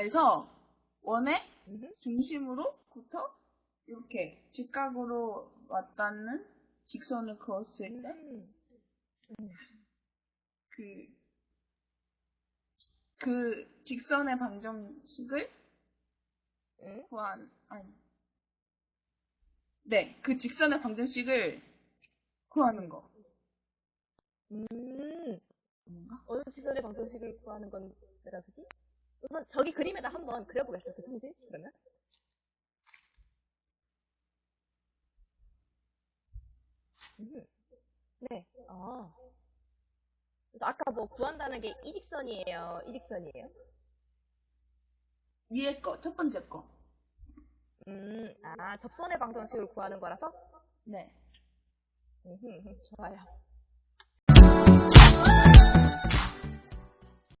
X에서 원의. 중심으로부터 이렇게 직각으로 왔다는 직선을 그었을 때 음. 음. 그, 그 직선의 방정식을 음. 구한, 아니. 네, 그 직선의 방정식을 구하는 거. 음. 어느 시설의 방정식을 구하는 건 뭐라서지? 우선 저기 그림에다 한번 그려보겠어, 그 성질, 그러면. 음. 네, 아. 그래서 아까 뭐 구한다는 게 이직선이에요, 이직선이에요? 위에 거, 첫 번째 거. 음, 아, 접선의 방정식을 구하는 거라서? 네. 음, 좋아요.